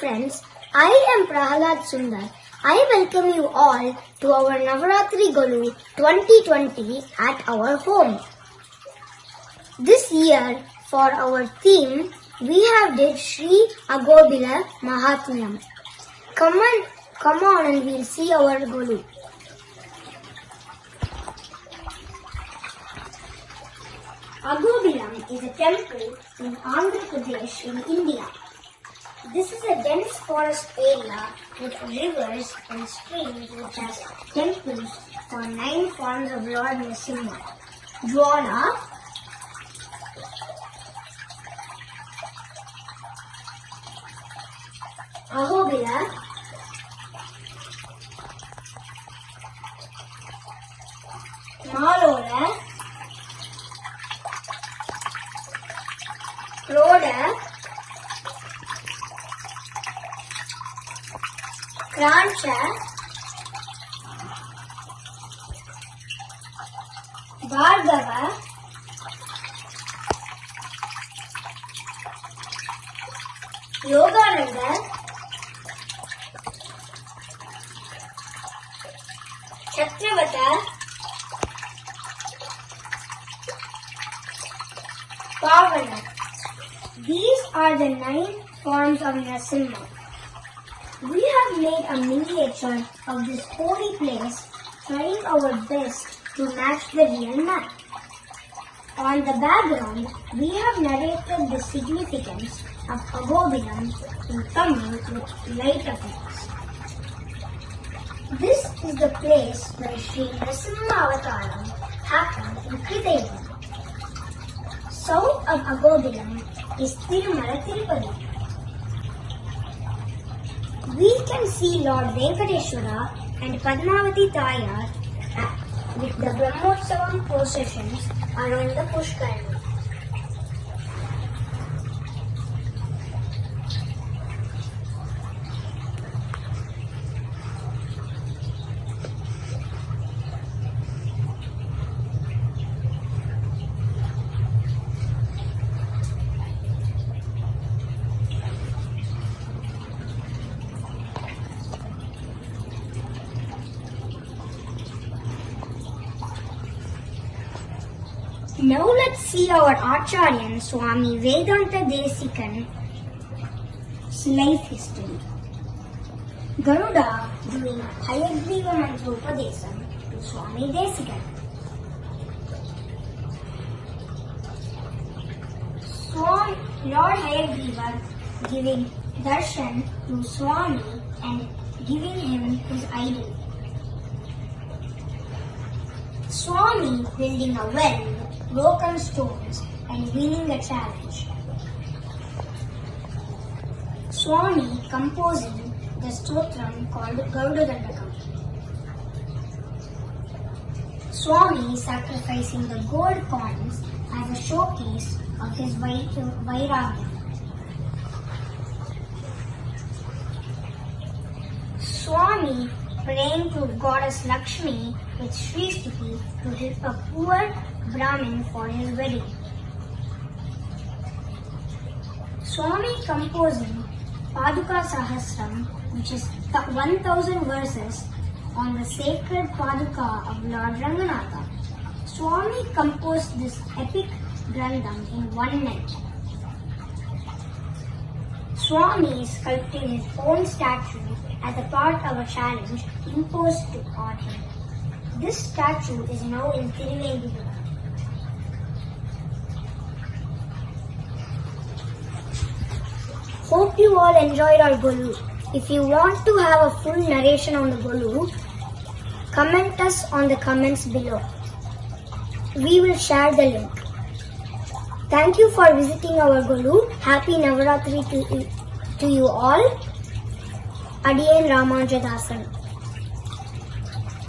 friends, I am Prahalad Sundar. I welcome you all to our Navaratri Golu 2020 at our home. This year, for our theme, we have did Sri Ahobila Mahatmyam. Come on, come on and we'll see our Golu. Ahobilam is a temple in Andhra Pradesh in India. This is a dense forest area with rivers and streams which has temples for nine forms of Lord Narasimha. drawn Ahobila, Krancha, Bhargava, Yogananda, Chatravata, Pavana. These are the nine forms of Narasimha. We have made a miniature of this holy place, trying our best to match the real map. On the background, we have narrated the significance of Ahobilam in Tamil with light effects. This is the place where Sri Narasimha happened in Kritayam. South of Ahobilam is Tirumala Tirupati. We can see Lord Venkateshwara and Padmavati Tayar uh, with the Brahmotsavam processions around the Pushkarani. Now let's see our Acharyan Swami Vedanta Desikan's life history. Garuda doing Hayagriva Mantropadesam to Swami Desikan. Swami Lord Hayagriva giving darshan to Swami and giving him his idol. Swami building a well broken stones and winning a challenge. Swami composing the stotram called Garuda Dandakam. Swami sacrificing the gold coins as a showcase of his vai- vairagya. Swami praying to goddess Lakshmi with Sri Stuti to help a poor Brahmin for his wedding. Swami composing Paduka Sahasram, which is th- 1000 verses on the sacred Paduka of Lord Ranganatha. Swami composed this epic Grandam in one night. Swami is sculpting his own statue as a part of a challenge imposed on him. This statue is now in Tiruvendura. Hope you all enjoyed our Golu. If you want to have a full narration on the Golu, comment us on the comments below. We will share the link. Thank you for visiting our Golu. Happy Navaratri to, to you all. Adiyan Ramanujadasan.